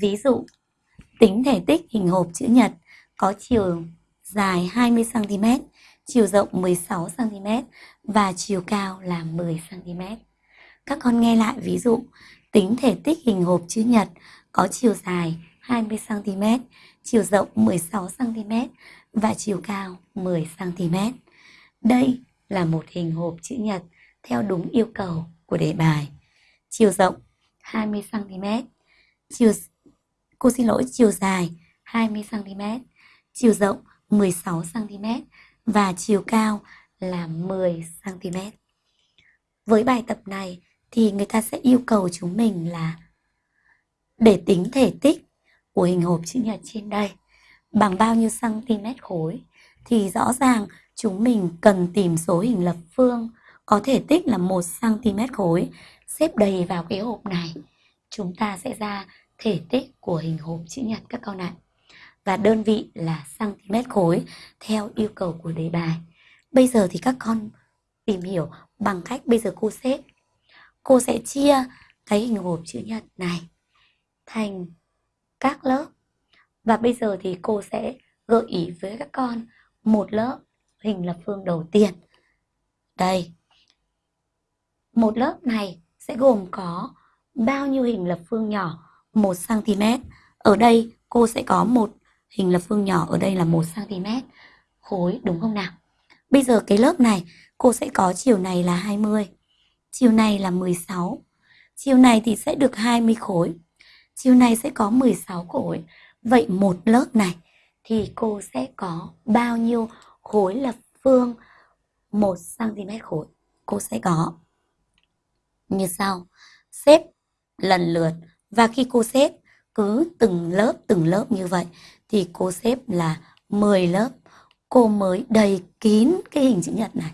Ví dụ, tính thể tích hình hộp chữ nhật có chiều dài 20cm, chiều rộng 16cm và chiều cao là 10cm. Các con nghe lại ví dụ, tính thể tích hình hộp chữ nhật có chiều dài 20cm, chiều rộng 16cm và chiều cao 10cm. Đây là một hình hộp chữ nhật theo đúng yêu cầu của đề bài. Chiều rộng 20cm, chiều cô xin lỗi chiều dài 20cm, chiều rộng 16cm và chiều cao là 10cm. Với bài tập này thì người ta sẽ yêu cầu chúng mình là để tính thể tích của hình hộp chữ nhật trên đây bằng bao nhiêu cm khối thì rõ ràng chúng mình cần tìm số hình lập phương có thể tích là 1 cm khối xếp đầy vào cái hộp này. Chúng ta sẽ ra thể tích của hình hộp chữ nhật các con ạ. Và đơn vị là cm khối, theo yêu cầu của đề bài. Bây giờ thì các con tìm hiểu bằng cách bây giờ cô xếp. Cô sẽ chia cái hình hộp chữ nhật này thành các lớp. Và bây giờ thì cô sẽ gợi ý với các con một lớp hình lập phương đầu tiên. Đây. Một lớp này sẽ gồm có bao nhiêu hình lập phương nhỏ 1 cm. Ở đây cô sẽ có một hình lập phương nhỏ ở đây là 1 cm khối đúng không nào? Bây giờ cái lớp này cô sẽ có chiều này là 20, chiều này là 16. Chiều này thì sẽ được 20 khối. Chiều này sẽ có 16 khối. Vậy một lớp này thì cô sẽ có bao nhiêu khối lập phương 1 cm khối? Cô sẽ có như sau. Xếp lần lượt và khi cô xếp cứ từng lớp từng lớp như vậy, thì cô xếp là 10 lớp, cô mới đầy kín cái hình chữ nhật này.